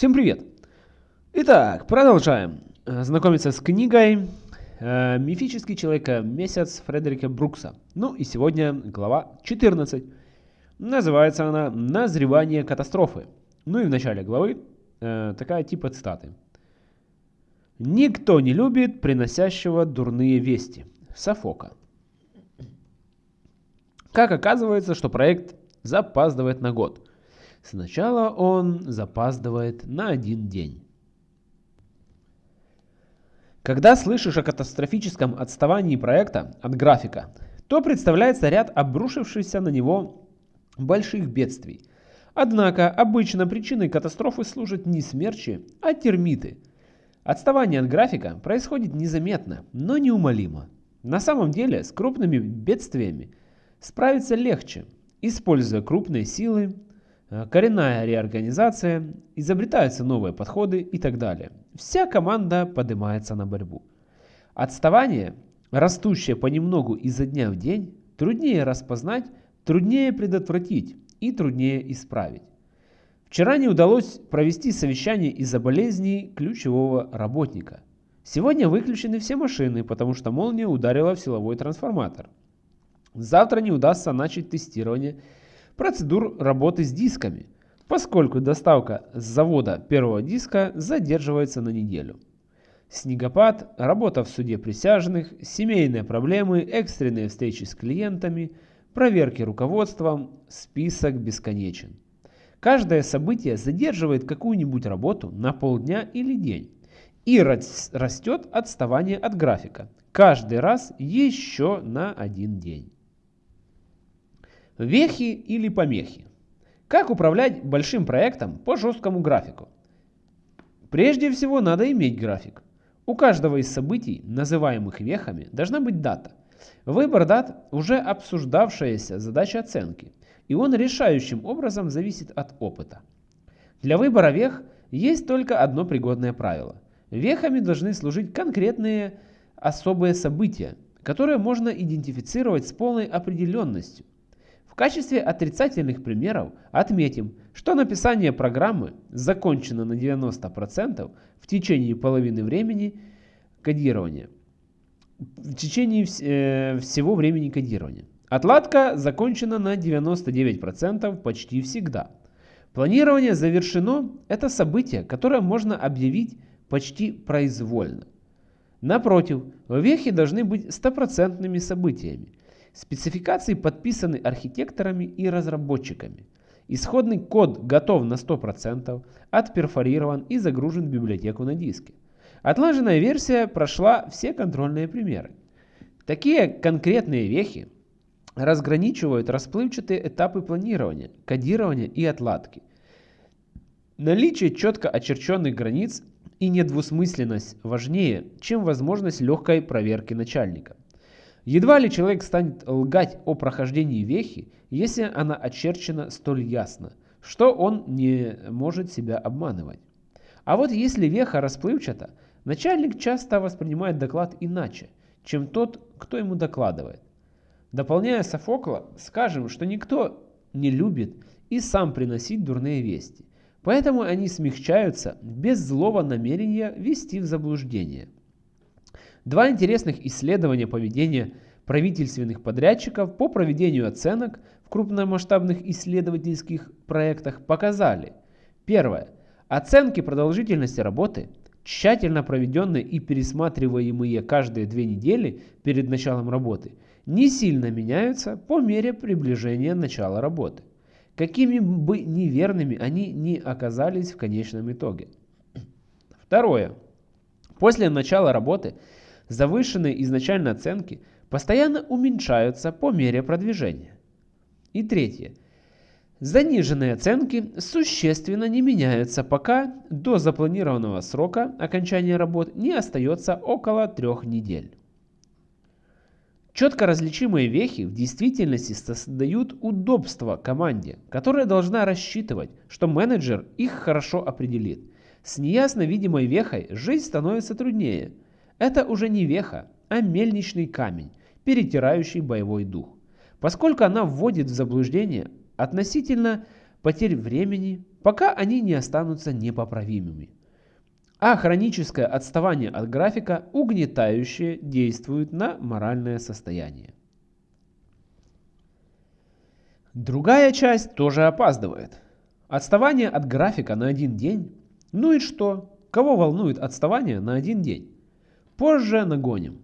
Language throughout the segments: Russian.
Всем привет! Итак, продолжаем э, знакомиться с книгой э, «Мифический человек-месяц» Фредерика Брукса. Ну и сегодня глава 14. Называется она «Назревание катастрофы». Ну и в начале главы э, такая типа цитаты. «Никто не любит приносящего дурные вести». Софока. Как оказывается, что проект запаздывает на год – Сначала он запаздывает на один день. Когда слышишь о катастрофическом отставании проекта от графика, то представляется ряд обрушившихся на него больших бедствий. Однако обычно причиной катастрофы служат не смерчи, а термиты. Отставание от графика происходит незаметно, но неумолимо. На самом деле с крупными бедствиями справиться легче, используя крупные силы, коренная реорганизация, изобретаются новые подходы и так далее. Вся команда поднимается на борьбу. Отставание, растущее понемногу изо дня в день, труднее распознать, труднее предотвратить и труднее исправить. Вчера не удалось провести совещание из-за болезней ключевого работника. Сегодня выключены все машины, потому что молния ударила в силовой трансформатор. Завтра не удастся начать тестирование процедур работы с дисками, поскольку доставка с завода первого диска задерживается на неделю. Снегопад, работа в суде присяжных, семейные проблемы, экстренные встречи с клиентами, проверки руководством, список бесконечен. Каждое событие задерживает какую-нибудь работу на полдня или день. И растет отставание от графика. Каждый раз еще на один день. Вехи или помехи. Как управлять большим проектом по жесткому графику? Прежде всего надо иметь график. У каждого из событий, называемых вехами, должна быть дата. Выбор дат – уже обсуждавшаяся задача оценки, и он решающим образом зависит от опыта. Для выбора вех есть только одно пригодное правило. Вехами должны служить конкретные особые события, которые можно идентифицировать с полной определенностью качестве отрицательных примеров отметим, что написание программы закончено на 90% в течение половины времени кодирования. В течение э, всего времени кодирования. Отладка закончена на 99% почти всегда. Планирование завершено – это событие, которое можно объявить почти произвольно. Напротив, вехи должны быть стопроцентными событиями, Спецификации подписаны архитекторами и разработчиками. Исходный код готов на 100%, отперфорирован и загружен в библиотеку на диске. Отлаженная версия прошла все контрольные примеры. Такие конкретные вехи разграничивают расплывчатые этапы планирования, кодирования и отладки. Наличие четко очерченных границ и недвусмысленность важнее, чем возможность легкой проверки начальника. Едва ли человек станет лгать о прохождении вехи, если она очерчена столь ясно, что он не может себя обманывать. А вот если веха расплывчата, начальник часто воспринимает доклад иначе, чем тот, кто ему докладывает. Дополняя Софокла, скажем, что никто не любит и сам приносить дурные вести, поэтому они смягчаются без злого намерения ввести в заблуждение – Два интересных исследования поведения правительственных подрядчиков по проведению оценок в крупномасштабных исследовательских проектах показали. Первое. Оценки продолжительности работы, тщательно проведенные и пересматриваемые каждые две недели перед началом работы, не сильно меняются по мере приближения начала работы. Какими бы неверными они ни оказались в конечном итоге. Второе. После начала работы завышенные изначально оценки постоянно уменьшаются по мере продвижения. И третье. Заниженные оценки существенно не меняются, пока до запланированного срока окончания работ не остается около трех недель. Четко различимые вехи в действительности создают удобство команде, которая должна рассчитывать, что менеджер их хорошо определит. С неясно видимой вехой жизнь становится труднее – это уже не веха, а мельничный камень, перетирающий боевой дух. Поскольку она вводит в заблуждение относительно потерь времени, пока они не останутся непоправимыми. А хроническое отставание от графика угнетающе действует на моральное состояние. Другая часть тоже опаздывает. Отставание от графика на один день. Ну и что? Кого волнует отставание на один день? Позже нагоним.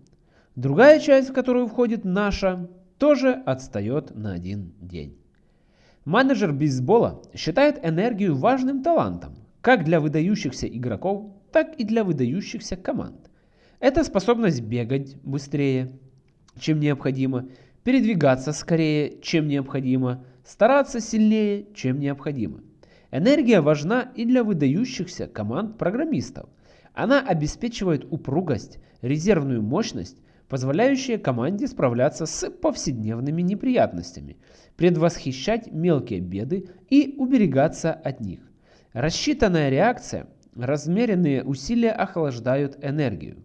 Другая часть, в которую входит наша, тоже отстает на один день. Менеджер бейсбола считает энергию важным талантом, как для выдающихся игроков, так и для выдающихся команд. Это способность бегать быстрее, чем необходимо, передвигаться скорее, чем необходимо, стараться сильнее, чем необходимо. Энергия важна и для выдающихся команд программистов. Она обеспечивает упругость, резервную мощность, позволяющие команде справляться с повседневными неприятностями, предвосхищать мелкие беды и уберегаться от них. Рассчитанная реакция, размеренные усилия охлаждают энергию.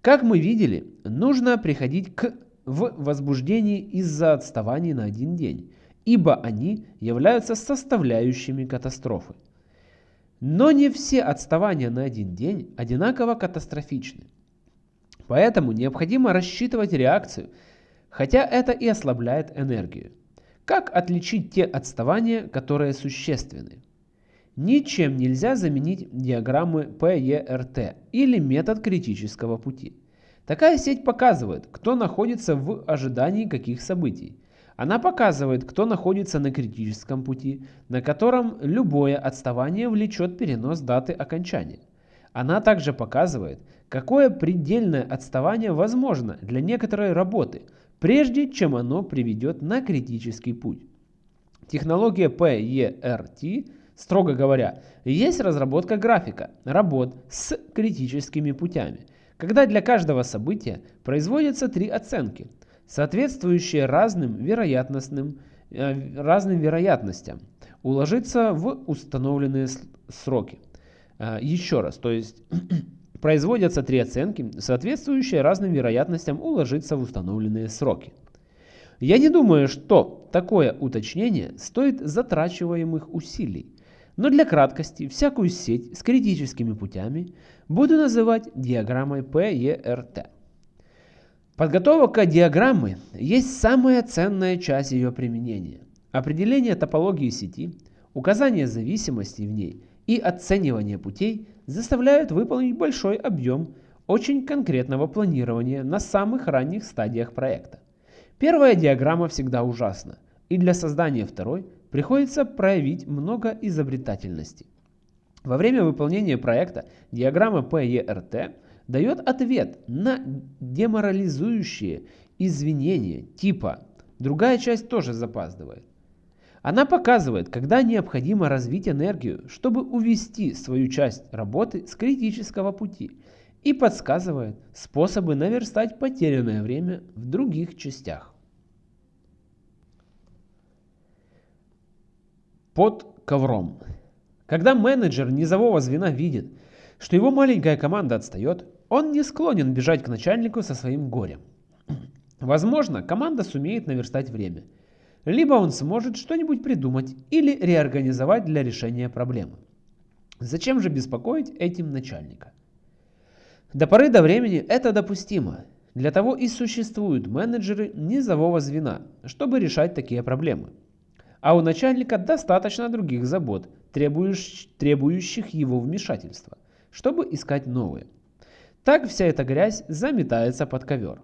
Как мы видели, нужно приходить к в возбуждении из-за отставаний на один день, ибо они являются составляющими катастрофы. Но не все отставания на один день одинаково катастрофичны. Поэтому необходимо рассчитывать реакцию, хотя это и ослабляет энергию. Как отличить те отставания, которые существенны? Ничем нельзя заменить диаграммы PERT или метод критического пути. Такая сеть показывает, кто находится в ожидании каких событий. Она показывает, кто находится на критическом пути, на котором любое отставание влечет перенос даты окончания. Она также показывает, какое предельное отставание возможно для некоторой работы, прежде чем оно приведет на критический путь. Технология PERT, строго говоря, есть разработка графика работ с критическими путями, когда для каждого события производятся три оценки, соответствующие разным вероятностным э, разным вероятностям, уложиться в установленные сроки. Э, еще раз, то есть производятся три оценки, соответствующие разным вероятностям уложиться в установленные сроки. Я не думаю, что такое уточнение стоит затрачиваемых усилий, но для краткости всякую сеть с критическими путями буду называть диаграммой PERT. Подготовка диаграммы есть самая ценная часть ее применения. Определение топологии сети, указание зависимостей в ней и оценивание путей заставляют выполнить большой объем очень конкретного планирования на самых ранних стадиях проекта. Первая диаграмма всегда ужасна, и для создания второй приходится проявить много изобретательности. Во время выполнения проекта диаграмма PERT дает ответ на деморализующие извинения типа «другая часть тоже запаздывает». Она показывает, когда необходимо развить энергию, чтобы увести свою часть работы с критического пути и подсказывает способы наверстать потерянное время в других частях. Под ковром. Когда менеджер низового звена видит, что его маленькая команда отстает, он не склонен бежать к начальнику со своим горем. Возможно, команда сумеет наверстать время – либо он сможет что-нибудь придумать или реорганизовать для решения проблемы. Зачем же беспокоить этим начальника? До поры до времени это допустимо. Для того и существуют менеджеры низового звена, чтобы решать такие проблемы. А у начальника достаточно других забот, требующих его вмешательства, чтобы искать новые. Так вся эта грязь заметается под ковер.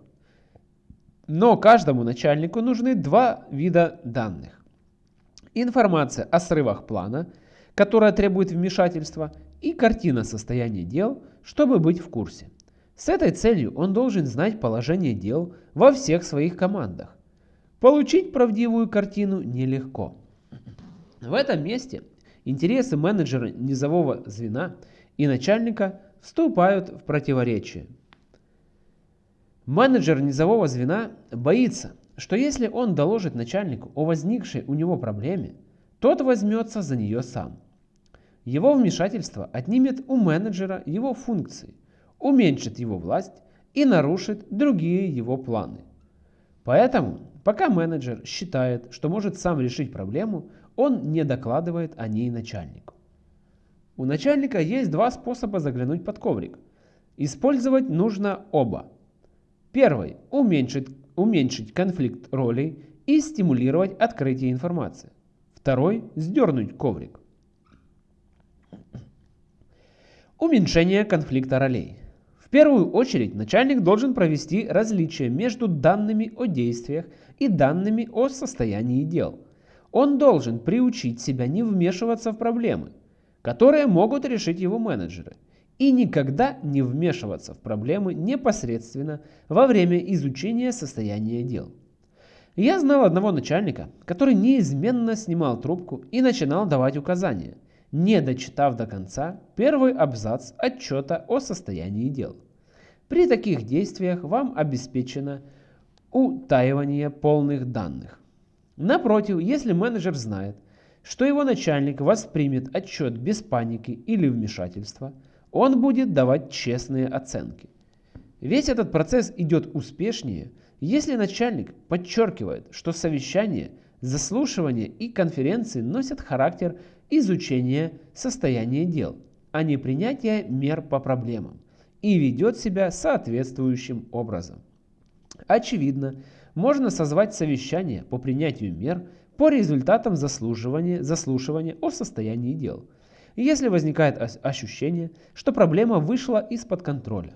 Но каждому начальнику нужны два вида данных. Информация о срывах плана, которая требует вмешательства, и картина состояния дел, чтобы быть в курсе. С этой целью он должен знать положение дел во всех своих командах. Получить правдивую картину нелегко. В этом месте интересы менеджера низового звена и начальника вступают в противоречие. Менеджер низового звена боится, что если он доложит начальнику о возникшей у него проблеме, тот возьмется за нее сам. Его вмешательство отнимет у менеджера его функции, уменьшит его власть и нарушит другие его планы. Поэтому, пока менеджер считает, что может сам решить проблему, он не докладывает о ней начальнику. У начальника есть два способа заглянуть под коврик. Использовать нужно оба. Первый – уменьшить, уменьшить конфликт ролей и стимулировать открытие информации. Второй – сдернуть коврик. Уменьшение конфликта ролей. В первую очередь начальник должен провести различие между данными о действиях и данными о состоянии дел. Он должен приучить себя не вмешиваться в проблемы, которые могут решить его менеджеры, и никогда не вмешиваться в проблемы непосредственно во время изучения состояния дел. Я знал одного начальника, который неизменно снимал трубку и начинал давать указания, не дочитав до конца первый абзац отчета о состоянии дел. При таких действиях вам обеспечено утаивание полных данных. Напротив, если менеджер знает, что его начальник воспримет отчет без паники или вмешательства, он будет давать честные оценки. Весь этот процесс идет успешнее – если начальник подчеркивает, что совещания, заслушивания и конференции носят характер изучения состояния дел, а не принятия мер по проблемам, и ведет себя соответствующим образом. Очевидно, можно созвать совещание по принятию мер по результатам заслушивания, заслушивания о состоянии дел, если возникает ощущение, что проблема вышла из-под контроля.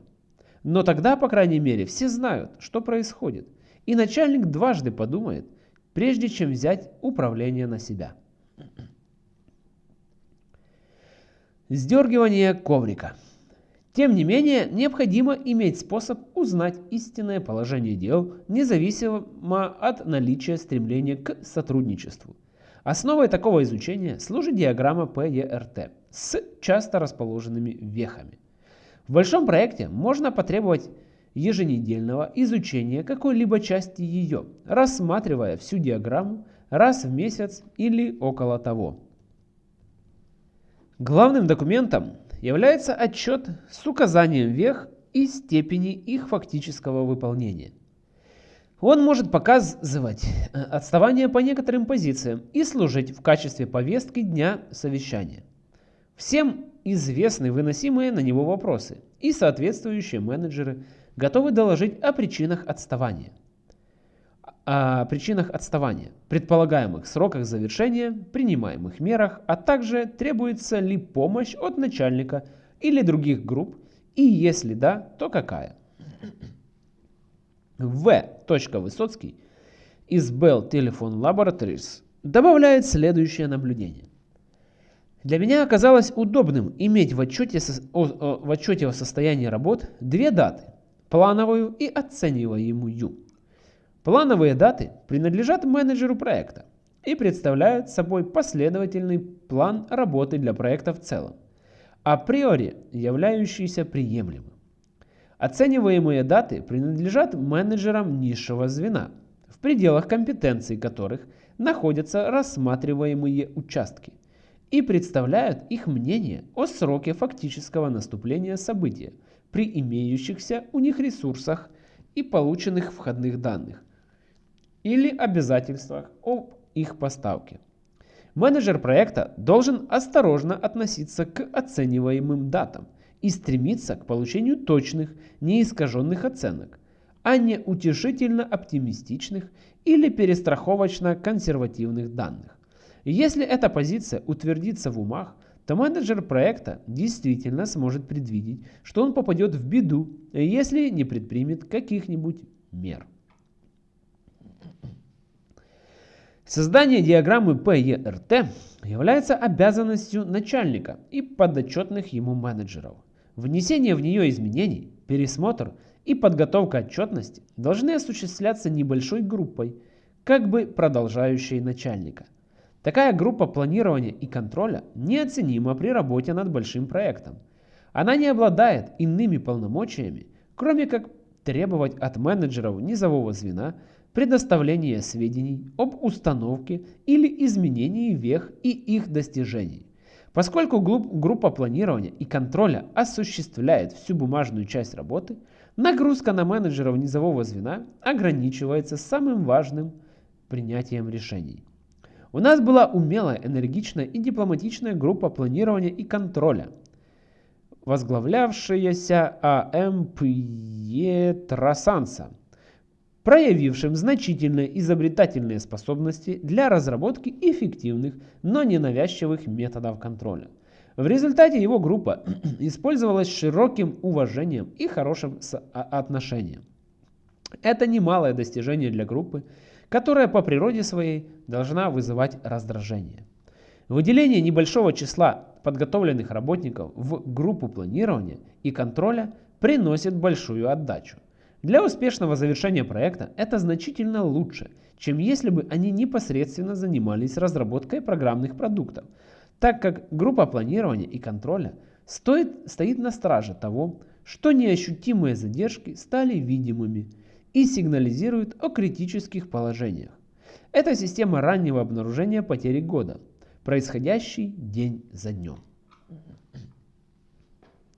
Но тогда, по крайней мере, все знают, что происходит, и начальник дважды подумает, прежде чем взять управление на себя. Сдергивание коврика. Тем не менее, необходимо иметь способ узнать истинное положение дел, независимо от наличия стремления к сотрудничеству. Основой такого изучения служит диаграмма PERT с часто расположенными вехами. В большом проекте можно потребовать еженедельного изучения какой-либо части ее, рассматривая всю диаграмму раз в месяц или около того. Главным документом является отчет с указанием вех и степени их фактического выполнения. Он может показывать э, отставание по некоторым позициям и служить в качестве повестки дня совещания. Всем известны выносимые на него вопросы, и соответствующие менеджеры готовы доложить о причинах отставания. О причинах отставания, предполагаемых сроках завершения, принимаемых мерах, а также требуется ли помощь от начальника или других групп, и если да, то какая. В. Высоцкий из Bell Telephone Laboratories добавляет следующее наблюдение. Для меня оказалось удобным иметь в отчете, о, в отчете о состоянии работ две даты – плановую и оцениваемую. Плановые даты принадлежат менеджеру проекта и представляют собой последовательный план работы для проекта в целом, априори являющийся приемлемым. Оцениваемые даты принадлежат менеджерам низшего звена, в пределах компетенций которых находятся рассматриваемые участки и представляют их мнение о сроке фактического наступления события при имеющихся у них ресурсах и полученных входных данных или обязательствах об их поставке. Менеджер проекта должен осторожно относиться к оцениваемым датам и стремиться к получению точных, неискаженных оценок, а не утешительно оптимистичных или перестраховочно консервативных данных. Если эта позиция утвердится в умах, то менеджер проекта действительно сможет предвидеть, что он попадет в беду, если не предпримет каких-нибудь мер. Создание диаграммы PERT является обязанностью начальника и подотчетных ему менеджеров. Внесение в нее изменений, пересмотр и подготовка отчетности должны осуществляться небольшой группой, как бы продолжающей начальника – Такая группа планирования и контроля неоценима при работе над большим проектом. Она не обладает иными полномочиями, кроме как требовать от менеджеров низового звена предоставления сведений об установке или изменении вех и их достижений. Поскольку группа планирования и контроля осуществляет всю бумажную часть работы, нагрузка на менеджеров низового звена ограничивается самым важным принятием решений. У нас была умелая, энергичная и дипломатичная группа планирования и контроля, возглавлявшаяся А.М. Пьетросанса, проявившим значительные изобретательные способности для разработки эффективных, но ненавязчивых методов контроля. В результате его группа использовалась широким уважением и хорошим отношением. Это немалое достижение для группы, которая по природе своей должна вызывать раздражение. Выделение небольшого числа подготовленных работников в группу планирования и контроля приносит большую отдачу. Для успешного завершения проекта это значительно лучше, чем если бы они непосредственно занимались разработкой программных продуктов, так как группа планирования и контроля стоит, стоит на страже того, что неощутимые задержки стали видимыми и сигнализирует о критических положениях. Это система раннего обнаружения потери года, происходящий день за днем.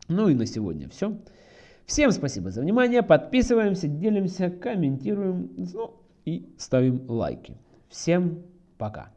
Ну и на сегодня все. Всем спасибо за внимание, подписываемся, делимся, комментируем ну, и ставим лайки. Всем пока.